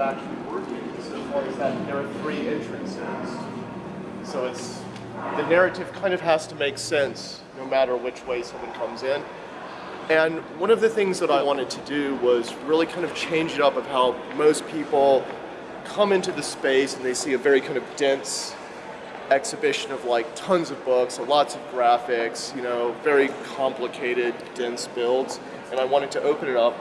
actually working so far as that there are three entrances. So it's, the narrative kind of has to make sense no matter which way someone comes in. And one of the things that I wanted to do was really kind of change it up of how most people come into the space and they see a very kind of dense exhibition of like tons of books, lots of graphics, you know, very complicated, dense builds. And I wanted to open it up,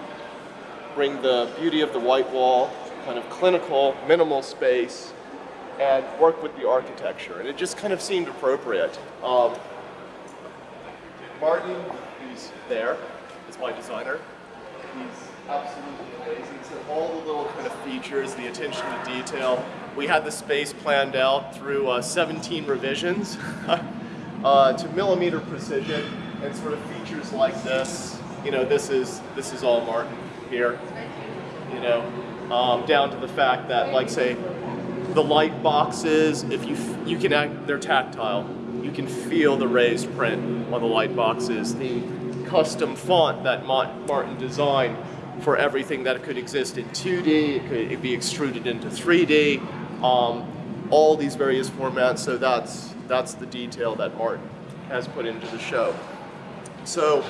bring the beauty of the white wall, kind of clinical, minimal space, and work with the architecture. And it just kind of seemed appropriate. Um, Martin, who's there, is my designer. He's absolutely amazing. So all the little kind of features, the attention to detail. We had the space planned out through uh, 17 revisions uh, to millimeter precision and sort of features like this. You know, this is, this is all Martin here. You know, um, down to the fact that, like say, the light boxes, if you, you can act, they're tactile. You can feel the raised print on the light boxes. The custom font that Martin designed for everything that could exist in 2D, it could be extruded into 3D, um, all these various formats, so that's, that's the detail that Martin has put into the show. So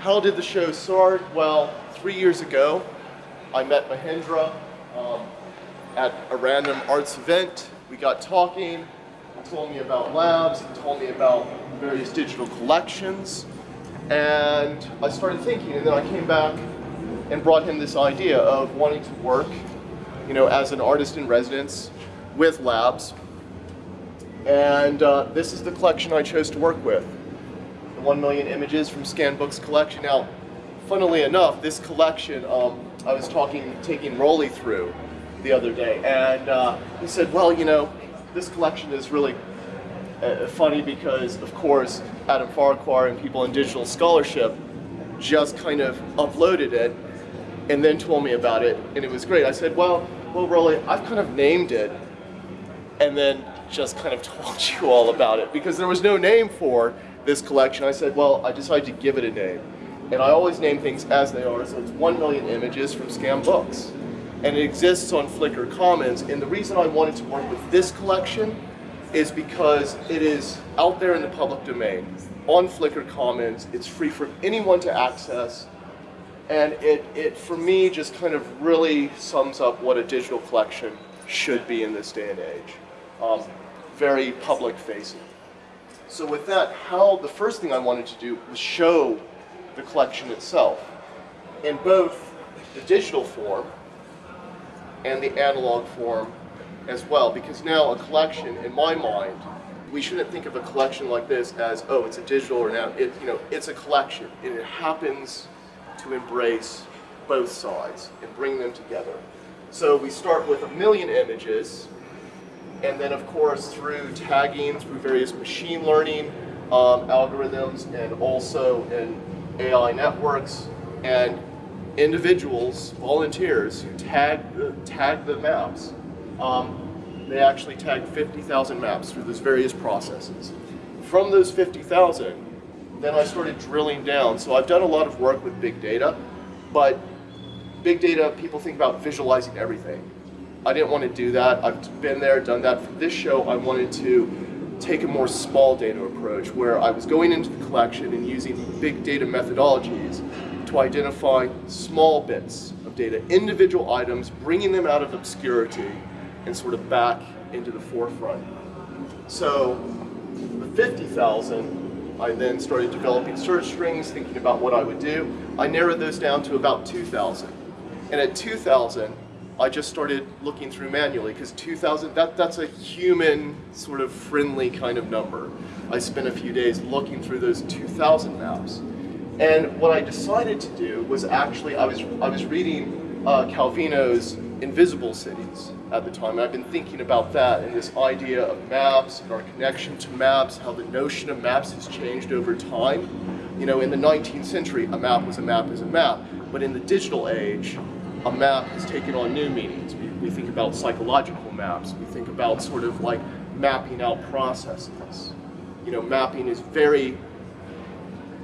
how did the show start? Well, three years ago, I met Mahendra um, at a random arts event. We got talking, he told me about labs, he told me about various digital collections, and I started thinking, and then I came back and brought him this idea of wanting to work, you know, as an artist in residence with labs. And uh, this is the collection I chose to work with. The 1 million images from Scanned Books collection. Now, funnily enough, this collection, um, I was talking, taking Roly through the other day, and uh, he said, well, you know, this collection is really uh, funny because, of course, Adam Farquhar and people in digital scholarship just kind of uploaded it and then told me about it, and it was great. I said, well, well, Roly, I've kind of named it, and then just kind of told you all about it because there was no name for this collection. I said, well, I decided to give it a name. And I always name things as they are, so it's 1 million images from scanned books. And it exists on Flickr Commons, and the reason I wanted to work with this collection is because it is out there in the public domain on Flickr Commons. It's free for anyone to access. And it, it, for me, just kind of really sums up what a digital collection should be in this day and age. Um, very public facing. So with that, how the first thing I wanted to do was show the collection itself in both the digital form and the analog form as well. Because now a collection, in my mind, we shouldn't think of a collection like this as, oh, it's a digital or now, it, you know, it's a collection. And it happens to embrace both sides and bring them together. So we start with a million images, and then of course through tagging, through various machine learning um, algorithms, and also in AI networks, and individuals, volunteers who tag the, tag the maps. Um, they actually tagged 50,000 maps through those various processes. From those 50,000, then I started drilling down. So I've done a lot of work with big data, but big data, people think about visualizing everything. I didn't want to do that. I've been there, done that. For this show, I wanted to take a more small data approach where I was going into the collection and using big data methodologies to identify small bits of data, individual items, bringing them out of obscurity and sort of back into the forefront. So the 50,000 I then started developing search strings, thinking about what I would do. I narrowed those down to about 2,000. And at 2,000, I just started looking through manually because 2,000, that, that's a human sort of friendly kind of number. I spent a few days looking through those 2,000 maps. And what I decided to do was actually, I was, I was reading uh, Calvino's Invisible Cities at the time. I've been thinking about that and this idea of maps and our connection to maps, how the notion of maps has changed over time. You know, in the 19th century, a map was a map is a map, but in the digital age, a map has taken on new meanings. We, we think about psychological maps. We think about sort of like mapping out processes. You know, mapping is very,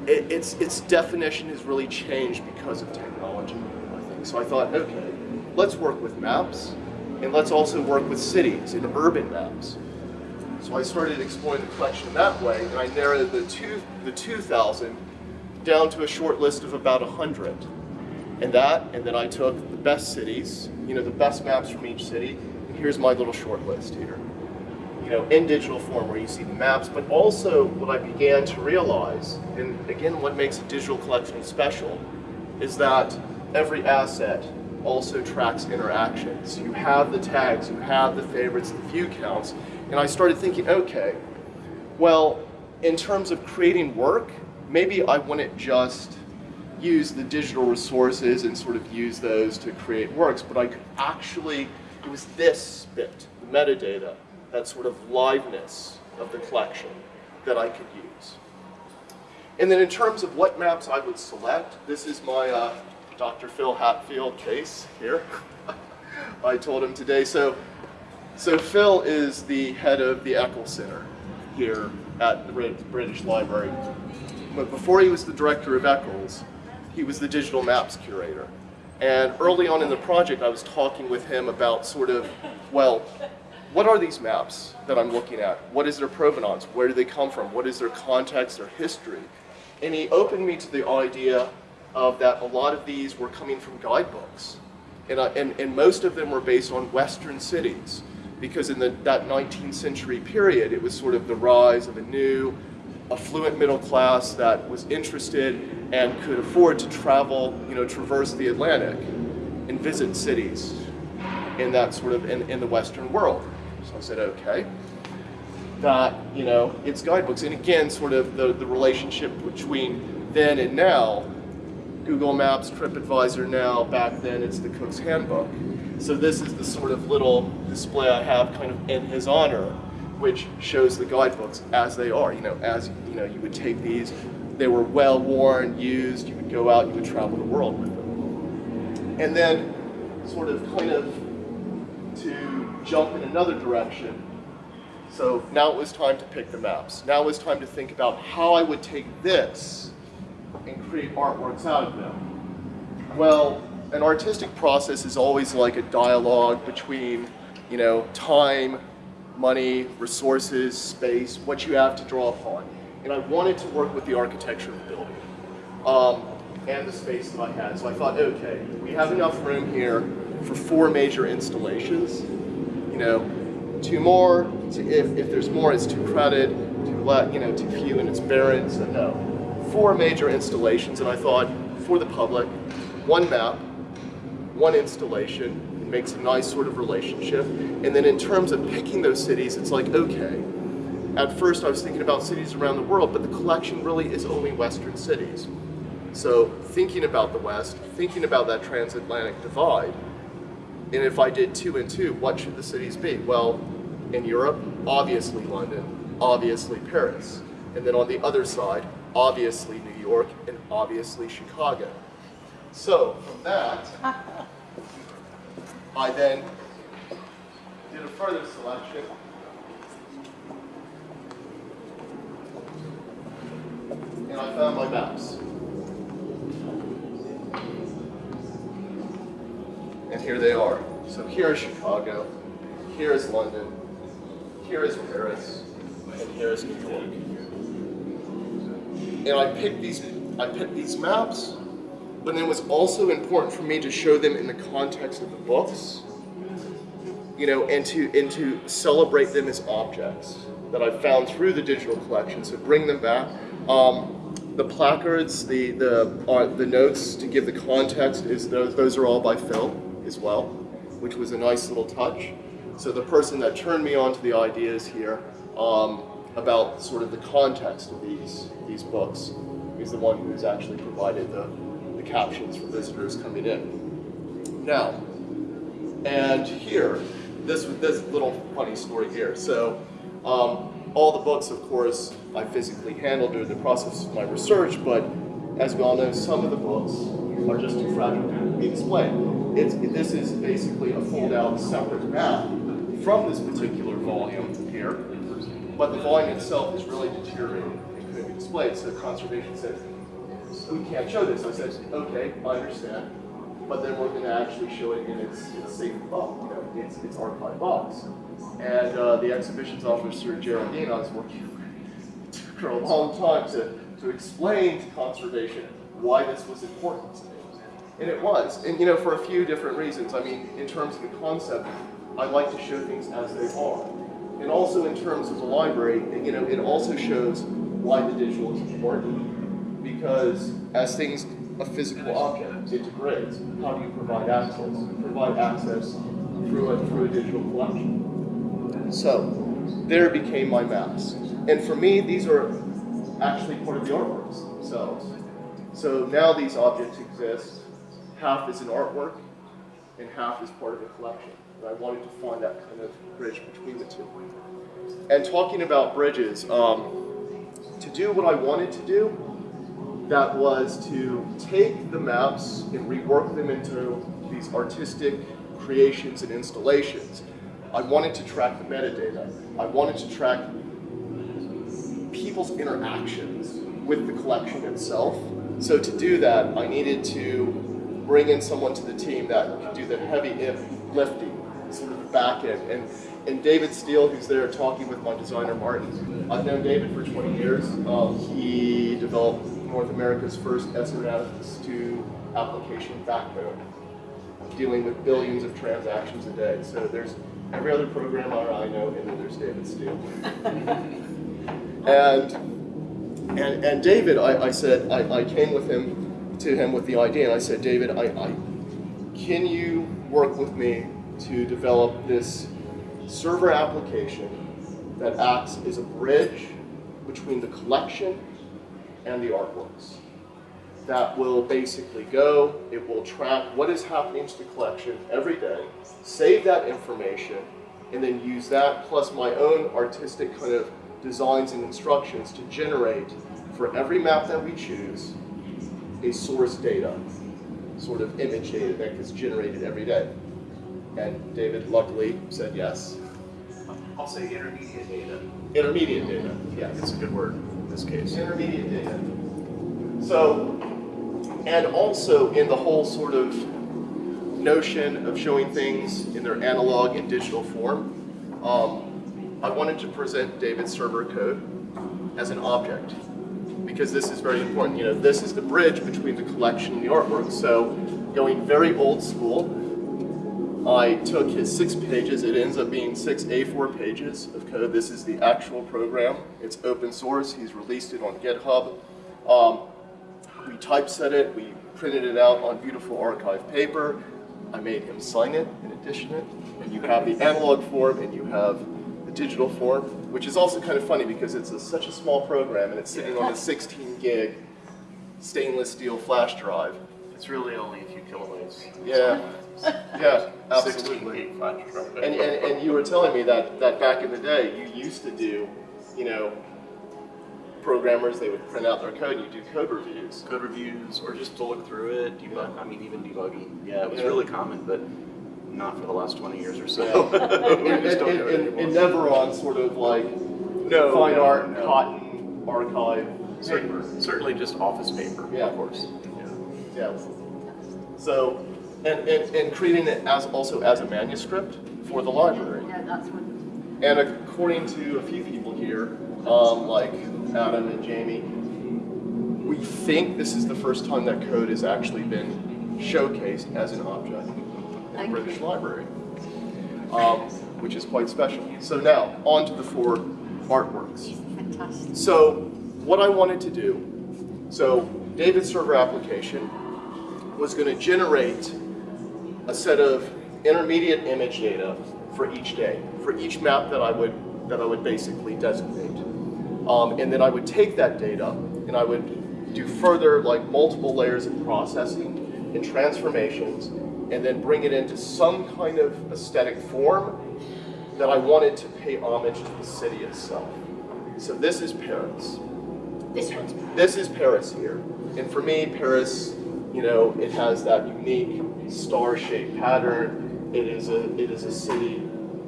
it, its, its definition has really changed because of technology, I think. So I thought, okay, let's work with maps, and let's also work with cities and urban maps. So I started exploring the collection that way, and I narrowed the, two, the 2,000 down to a short list of about 100. And that, and then I took the best cities, you know, the best maps from each city, and here's my little short list here. You know, in digital form where you see the maps, but also what I began to realize, and again, what makes a digital collection special, is that every asset also tracks interactions. You have the tags, you have the favorites, the view counts, and I started thinking, okay, well, in terms of creating work, maybe I wouldn't just use the digital resources and sort of use those to create works, but I could actually, it was this bit, the metadata, that sort of liveness of the collection that I could use. And then in terms of what maps I would select, this is my uh, Dr. Phil Hatfield case here. I told him today. So, so Phil is the head of the Eccles Center here at the British Library. But before he was the director of Eccles, he was the digital maps curator. And early on in the project, I was talking with him about sort of, well, what are these maps that I'm looking at? What is their provenance? Where do they come from? What is their context, their history? And he opened me to the idea of that a lot of these were coming from guidebooks. And, and, and most of them were based on Western cities because in the, that 19th century period, it was sort of the rise of a new, affluent middle class that was interested and could afford to travel, you know, traverse the Atlantic and visit cities in that sort of, in, in the Western world. So I said, okay, that, you know, it's guidebooks. And again, sort of the, the relationship between then and now Google Maps, TripAdvisor now, back then it's the Cook's Handbook. So this is the sort of little display I have kind of in his honor, which shows the guidebooks as they are. You know, as you know, you would take these, they were well worn, used, you would go out, you would travel the world with them. And then sort of kind of to jump in another direction. So now it was time to pick the maps. Now it was time to think about how I would take this and create artworks out of them? Well, an artistic process is always like a dialogue between, you know, time, money, resources, space, what you have to draw upon. And I wanted to work with the architecture of the building um, and the space that I had. So I thought, okay, we have enough room here for four major installations. You know, two more, if, if there's more, it's too crowded, too, you know, too few and it's barren, so no four major installations, and I thought, for the public, one map, one installation, makes a nice sort of relationship. And then in terms of picking those cities, it's like, okay, at first I was thinking about cities around the world, but the collection really is only Western cities. So thinking about the West, thinking about that transatlantic divide, and if I did two and two, what should the cities be? Well, in Europe, obviously London, obviously Paris. And then on the other side, obviously New York, and obviously Chicago. So from that, I then did a further selection. And I found my maps. And here they are. So here is Chicago, here is London, here is Paris, and here is New York and I picked these, I picked these maps, but it was also important for me to show them in the context of the books, you know, and to, and to celebrate them as objects that I found through the digital collection, so bring them back. Um, the placards, the, the, uh, the notes to give the context, is those, those are all by Phil as well, which was a nice little touch. So the person that turned me on to the ideas here um, about sort of the context of these, these books. is the one who's actually provided the, the captions for visitors coming in. Now, and here, this, this little funny story here. So, um, all the books, of course, I physically handled during the process of my research, but as we all know, some of the books are just too fragile to be displayed. It's, this is basically a fold-out separate map from this particular volume here but the volume itself is really deteriorating and couldn't be displayed. So conservation said, we can't show this. I said, okay, I understand. but then we're going to actually show it in its, its safe box, you know, its, its archive box. And uh, the exhibitions officer, Geraldine, I was working with for a long time to, to explain to conservation why this was important to me. And it was, and you know, for a few different reasons. I mean, in terms of the concept, I like to show things as they are. And also in terms of the library, you know, it also shows why the digital is important. Because as things, a physical object, it degrades. How do you provide access? Provide access through a, through a digital collection. So, there became my maps. And for me, these are actually part of the artworks themselves. So now these objects exist. Half is an artwork, and half is part of a collection. And I wanted to find that kind of bridge between the two. And talking about bridges, um, to do what I wanted to do, that was to take the maps and rework them into these artistic creations and installations. I wanted to track the metadata. I wanted to track people's interactions with the collection itself. So to do that, I needed to bring in someone to the team that could do the heavy lifting, sort of the back end. And, and David Steele, who's there talking with my designer Martin. I've known David for 20 years. Um, he developed North America's first SMS2 application backbone, dealing with billions of transactions a day. So there's every other programmer I know, and then there's David Steele. and and, and David, I, I said, I, I came with him to him with the idea, and I said, David, I, I, can you work with me to develop this server application that acts as a bridge between the collection and the artworks? That will basically go, it will track what is happening to the collection every day, save that information, and then use that plus my own artistic kind of designs and instructions to generate for every map that we choose a source data, sort of image data that gets generated every day. And David luckily said yes. I'll say intermediate data. Intermediate data, Yeah, it's a good word this case. Intermediate data. So, and also in the whole sort of notion of showing things in their analog and digital form, um, I wanted to present David's server code as an object because this is very important. You know, this is the bridge between the collection and the artwork. So going very old school, I took his six pages, it ends up being six A4 pages of code. This is the actual program. It's open source, he's released it on GitHub. Um, we typeset it, we printed it out on beautiful archive paper. I made him sign it and edition it. And you have the analog form and you have the digital form, which is also kind of funny because it's a, such a small program and it's sitting on a 16 gig stainless steel flash drive. It's really only a few kilobytes. Yeah, yeah, absolutely. gig flash drive. And, and, and you were telling me that, that back in the day you used to do, you know, programmers, they would print out their code, you do code reviews. Code reviews or just to look through it, debug, I mean, even debugging. Yeah, it was Yeah. really common, but not for the last 20 years or so. Yeah. we and, just don't and, and, and never on sort of like No, fine no, art, no. cotton, archive paper. Certainly just office paper, Yeah. of course. Yeah. Yeah. So, and, and, and creating it as also as a manuscript for the library. Yeah, that's what, And according to a few people here, um, like Adam and Jamie, we think this is the first time that code has actually been showcased as an object in the British. Library, um, which is quite special. So now, on to the four artworks. fantastic. So what I wanted to do, so David's server application was going to generate a set of intermediate image data for each day, for each map that I would that I would basically designate. Um, and then I would take that data and I would do further like multiple layers of processing and transformations and then bring it into some kind of aesthetic form that I wanted to pay homage to the city itself. So this is Paris. This one's This is Paris here. And for me, Paris, you know, it has that unique star-shaped pattern. It is a it is a city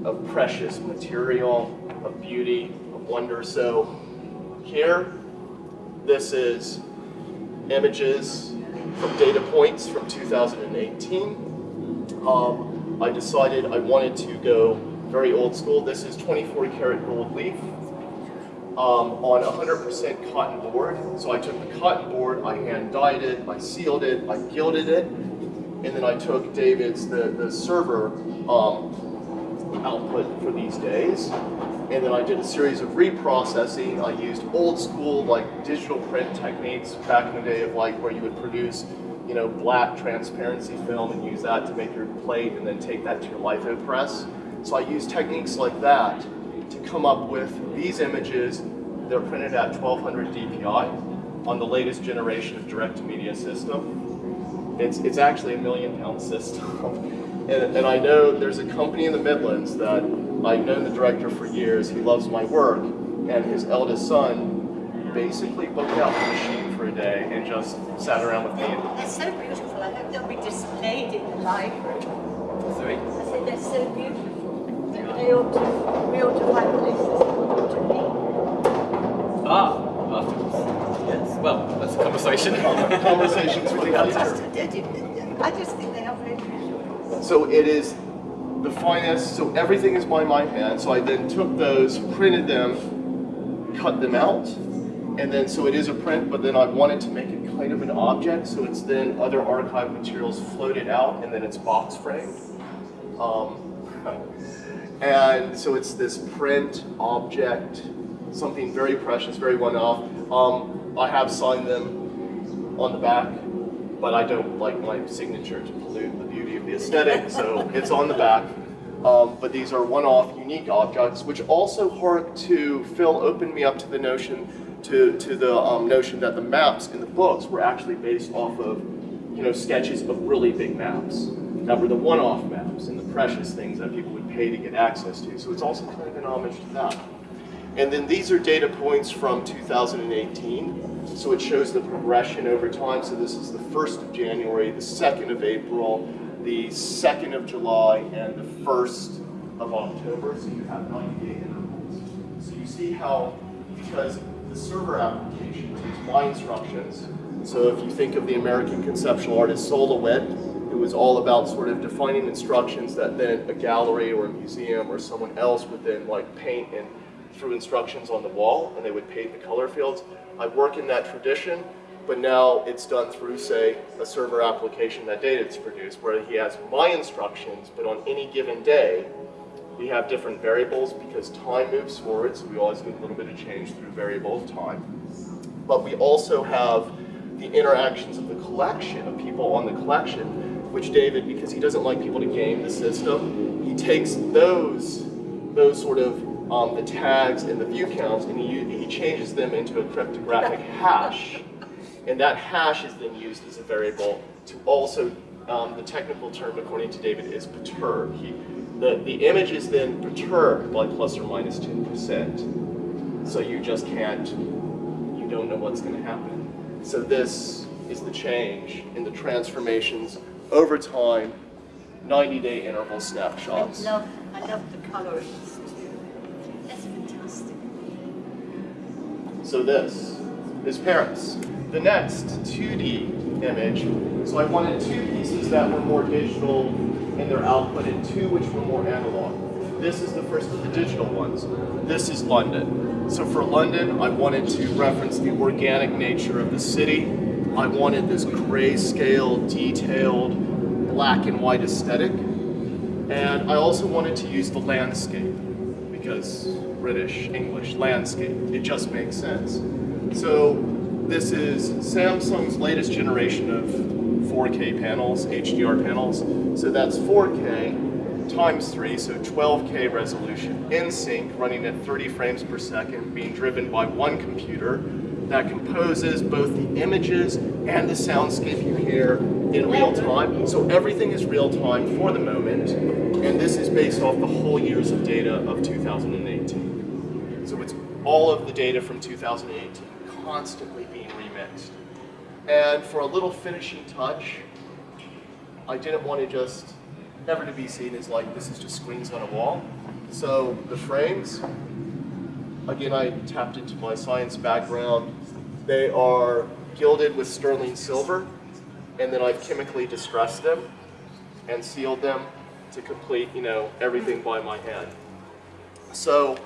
of precious material, of beauty, of wonder. So here, this is images from data points from 2018. Um, I decided I wanted to go very old school. This is 24 karat gold leaf um, on 100% cotton board. So I took the cotton board, I hand dyed it, I sealed it, I gilded it, and then I took David's, the, the server um, output for these days. And then I did a series of reprocessing. I used old school like digital print techniques back in the day of like where you would produce, you know, black transparency film and use that to make your plate and then take that to your litho press. So I used techniques like that to come up with these images. They're printed at 1200 DPI on the latest generation of direct-to-media system. It's, it's actually a million pound system. And, and I know there's a company in the Midlands that I've known the director for years. He loves my work. And his eldest son basically booked out the machine for a day and just sat around with me. They're, so beautiful. I hope they'll be displayed in the library. Sorry? I said they're so beautiful. They, ought to, we ought to find places for them to be. Ah, afterwards. Well, that's a conversation. Conversations with the editor. I just think they are very. So it is the finest, so everything is by my hand. So I then took those, printed them, cut them out, and then so it is a print, but then I wanted to make it kind of an object, so it's then other archive materials floated out, and then it's box framed. Um, and so it's this print object, something very precious, very one-off. Um, I have signed them on the back, but I don't like my signature to pollute the beauty of the aesthetic, so it's on the back. Um, but these are one-off, unique objects, which also hark to Phil opened me up to the notion, to to the um, notion that the maps in the books were actually based off of, you know, sketches of really big maps that were the one-off maps and the precious things that people would pay to get access to. So it's also kind of an homage to that. And then these are data points from 2018. So it shows the progression over time. So this is the 1st of January, the 2nd of April, the 2nd of July, and the 1st of October. So you have 90 day intervals. So you see how, because the server application takes my instructions. So if you think of the American conceptual artist Sol LeWitt, it was all about sort of defining instructions that then a gallery or a museum or someone else would then like paint and through instructions on the wall and they would paint the color fields. I work in that tradition, but now it's done through, say, a server application that data is produced where he has my instructions, but on any given day, we have different variables because time moves forward, so we always get a little bit of change through variable of time. But we also have the interactions of the collection, of people on the collection, which David, because he doesn't like people to game the system, he takes those, those sort of um, the tags and the view counts, and he, he changes them into a cryptographic hash. And that hash is then used as a variable to also, um, the technical term according to David is perturb. He, the, the image is then perturbed by plus or minus 10%. So you just can't, you don't know what's going to happen. So this is the change in the transformations over time, 90-day interval snapshots. I love, I love the colorings too. That's fantastic. So this is Paris. The next 2D image, so I wanted two pieces that were more digital in their output and two which were more analog. This is the first of the digital ones. This is London. So for London, I wanted to reference the organic nature of the city. I wanted this grayscale, detailed, black and white aesthetic. And I also wanted to use the landscape because British, English, landscape, it just makes sense. So this is Samsung's latest generation of 4K panels, HDR panels. So that's 4K times 3, so 12K resolution, in sync, running at 30 frames per second, being driven by one computer that composes both the images and the soundscape you hear in real time. So everything is real time for the moment, and this is based off the whole years of data of 2018. All of the data from 2018 constantly being remixed. And for a little finishing touch, I didn't want to just, never to be seen as like this is just screens on a wall. So the frames, again, I tapped into my science background. They are gilded with sterling silver. and then I've chemically distressed them and sealed them to complete, you know, everything by my hand. So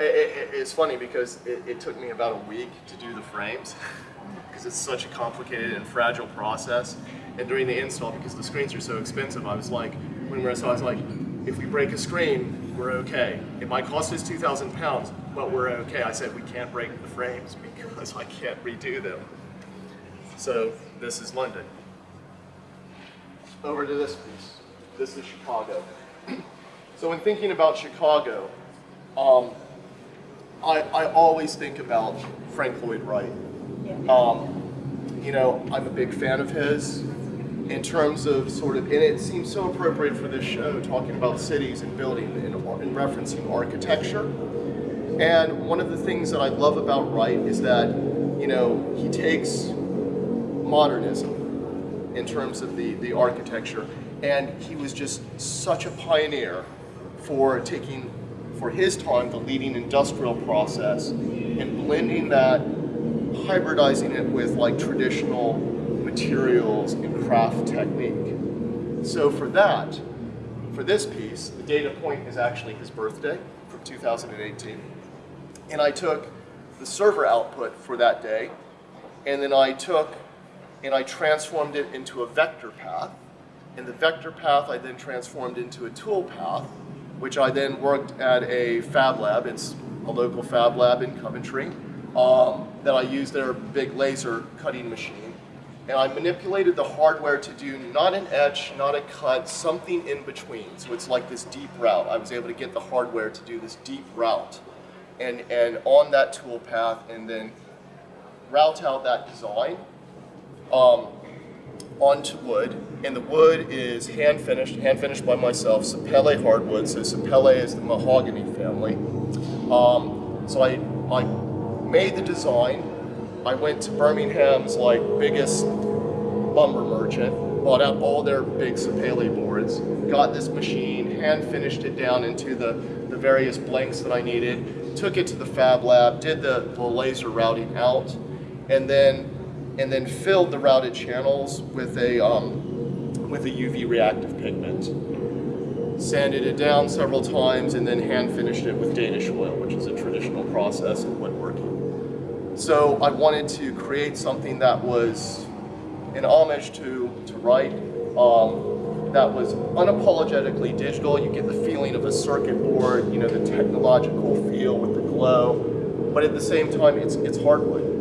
i i it's funny because it, it took me about a week to do the frames because it's such a complicated and fragile process. And during the install, because the screens are so expensive, I was like, when we were, so I was like, if we break a screen, we're okay. It might cost us 2,000 pounds, but we're okay. I said we can't break the frames because I can't redo them. So this is London. Over to this piece. This is Chicago. So when thinking about Chicago, um, I, I always think about Frank Lloyd Wright. Um, you know, I'm a big fan of his in terms of sort of, and it seems so appropriate for this show, talking about cities and building and, and referencing architecture. And one of the things that I love about Wright is that, you know, he takes modernism in terms of the, the architecture, and he was just such a pioneer for taking, for his time, the leading industrial process and blending that hybridizing it with like traditional materials and craft technique. So for that, for this piece, the data point is actually his birthday from 2018. And I took the server output for that day, and then I took and I transformed it into a vector path. And the vector path I then transformed into a tool path, which I then worked at a fab lab. It's a local fab lab in Coventry um, that I used their big laser cutting machine. And I manipulated the hardware to do not an etch, not a cut, something in between. So it's like this deep route. I was able to get the hardware to do this deep route. And, and on that tool path and then route out that design um, onto wood. And the wood is hand finished, hand finished by myself, Sapele hardwood. So Sapele is the mahogany family. Um, so I, I made the design. I went to Birmingham's like biggest lumber merchant, bought out all their big Sapele boards, got this machine, hand finished it down into the, the various blanks that I needed, took it to the fab lab, did the, the laser routing out, and then and then filled the routed channels with a um, with a UV reactive pigment. Sanded it down several times and then hand finished it with Danish oil, which is a traditional process in woodworking. So I wanted to create something that was an homage to, to Wright, um, that was unapologetically digital. You get the feeling of a circuit board, you know, the technological feel with the glow, but at the same time, it's, it's hardwood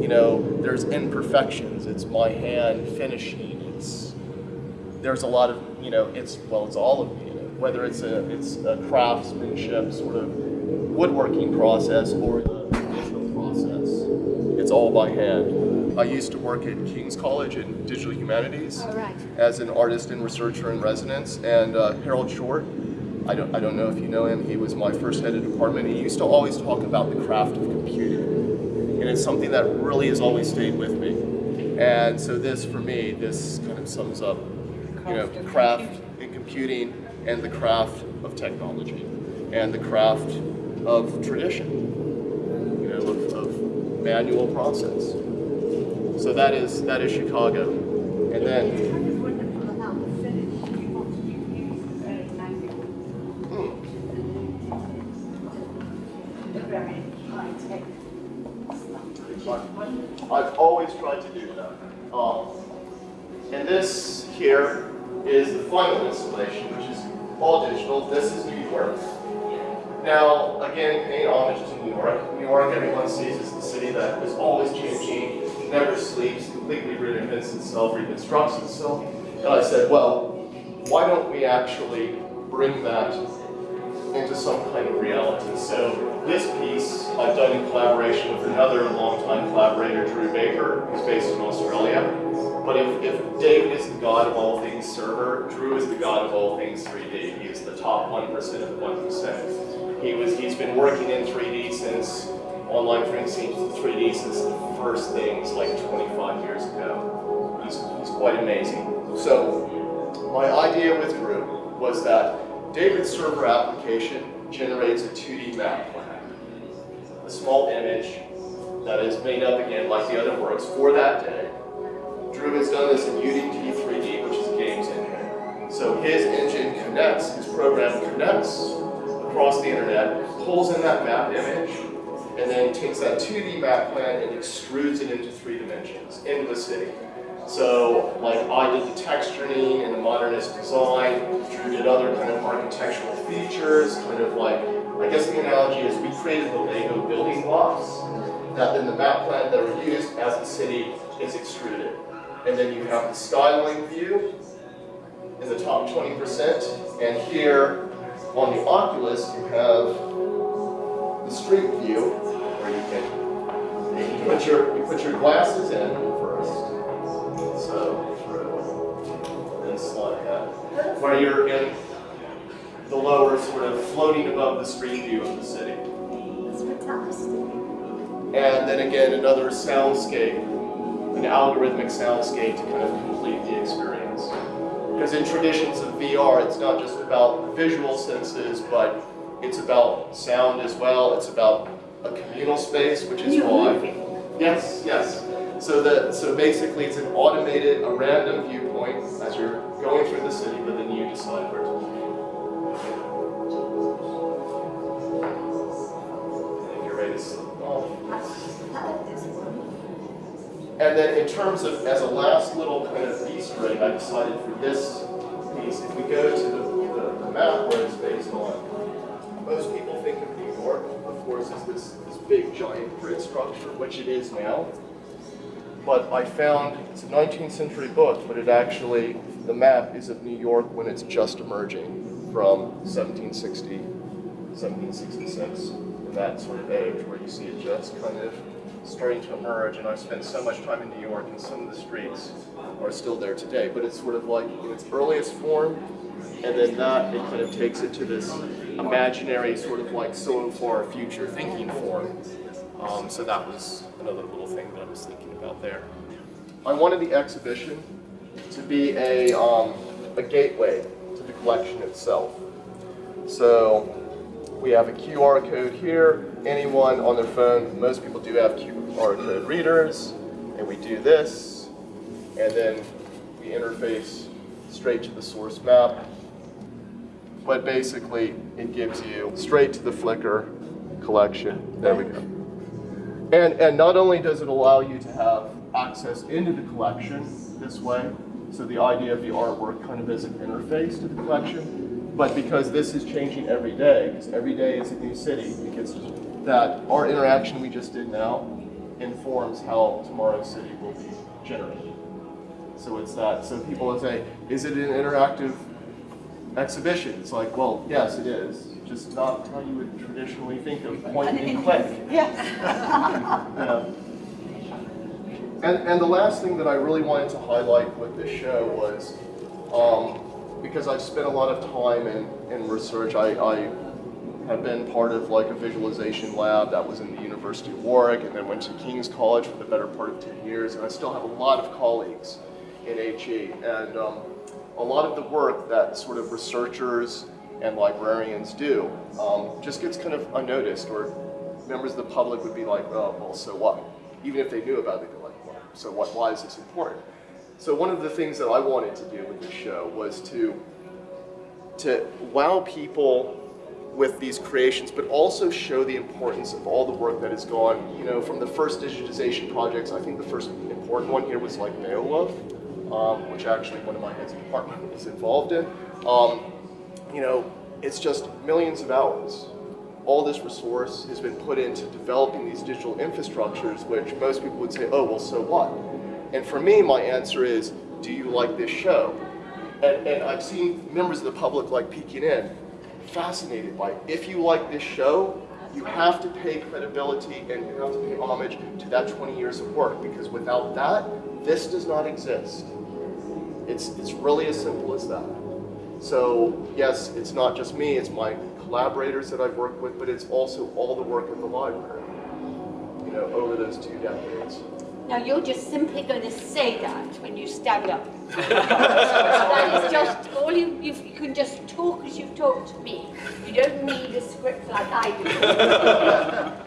you know, there's imperfections. It's my hand finishing. There's a lot of you know, it's well, it's all of. You know, whether it's a it's a craftsmanship sort of woodworking process or the digital process, it's all by hand. I used to work at King's College in Digital Humanities right. as an artist and researcher in residence, and uh, Harold Short. I don't, I don't know if you know him. He was my first head of department. He used to always talk about the craft of computing and it's something that really has always stayed with me. And so this, for me, this kind of sums up, you know, Craft in computing and the craft of technology and the craft of tradition, you know, of, of manual process. So that is that is Chicago, and then It's kind of wonderful how the finish you want to use very manual. The very high tech stuff, which is wonderful. I've always tried to do that. Um, and this here is the final installation, which is all digital. This is New York. Now, again, paying homage to New York. New York, everyone sees as the city that is always changing, never sleeps, completely reinvents itself, reconstructs itself. And I said, well, why don't we actually bring that into some kind of reality? So this piece I've done in collaboration with another longtime collaborator, Drew Baker, who's based in Australia. But if, if David is the god of all things server, Drew is the god of all things 3D. He is the top 1% of 1%. He was, he's been working in 3D since, online printing 3D since the first things like 25 years ago. He's, he's quite amazing. So my idea with Drew was that David's server application generates a 2D map plan. A small image that is made up again like the other works for that day. Drew has done this in Unity 3D, which is a games engine. So his connects, his program connects across the internet, pulls in that map image, and then takes that 2D map plan and extrudes it into three dimensions, into the city. So, like I did the texturing and the modernist design, Drew did other kind of architectural features, kind of like, I guess the analogy is we created the Lego building blocks that then the map plan that are used as the city is extruded. And then you have the styling view top 20%, and here on the Oculus you have the street view where you can you put your you put your glasses in first. So through then slide that. Where you're in the lower sort of floating above the street view of the city. And then again another soundscape, an algorithmic soundscape to kind of complete the experience. Because in traditions of VR, it's not just about visual senses, but it's about sound as well. It's about a communal space, which is why. Yes, yes. So that so basically it's an automated, a random viewpoint as you're going through the city, but then you decide where And then in terms of, as a last little kind of Easter egg, I decided for this piece, if we go to the, the, the map where it's based on, most people think of New York, of course, as this, this big giant grid structure, which it is now. But I found, it's a 19th century book, but it actually, the map is of New York when it's just emerging from 1760, 1766, in that sort of age where you see it just kind of starting to emerge. And I've spent so much time in New York, and some of the streets are still there today. But it's sort of like in its earliest form, and then that it kind of takes it to this imaginary sort of like so far future thinking form. Um, so that was another little thing that I was thinking about there. I wanted the exhibition to be a, um, a gateway to the collection itself. So we have a QR code here. Anyone on their phone, most people do have QR code readers, and we do this, and then we interface straight to the source map. But basically, it gives you straight to the Flickr collection. There we go. And, and not only does it allow you to have access into the collection this way, so the idea of the artwork kind of as an interface to the collection, but because this is changing every day, because every day is a new city, because that our interaction we just did now informs how tomorrow's city will be generated. So it's that, so people will say, is it an interactive exhibition? It's like, well, yes, it is, just not how you would traditionally think of point and click. Yes. Yeah. And, and the last thing that I really wanted to highlight with this show was, um, because I've spent a lot of time in, in research, I, I have been part of like a visualization lab that was in the University of Warwick and then went to King's College for the better part of 10 years, and I still have a lot of colleagues in HE. And um, a lot of the work that sort of researchers and librarians do um, just gets kind of unnoticed, or members of the public would be like, oh, well, so what? Even if they knew about it, they're like, well, so what? Why is this important? So one of the things that I wanted to do with this show was to to wow people with these creations, but also show the importance of all the work that has gone, you know, from the first digitization projects. I think the first important one here was like Beowulf, um, which actually one of my heads of department is involved in. Um, you know, it's just millions of hours. All this resource has been put into developing these digital infrastructures, which most people would say, oh, well, so what? And for me, my answer is, do you like this show? And, and I've seen members of the public like peeking in, fascinated by it. If you like this show, you have to pay credibility and you have to pay homage to that 20 years of work because without that, this does not exist. It's, it's really as simple as that. So yes, it's not just me, it's my collaborators that I've worked with, but it's also all the work of the library, you know, over those two decades. Now you're just simply going to say that when you stand up. that is just all you, you. You can just talk as you've talked to me. You don't need a script like I do.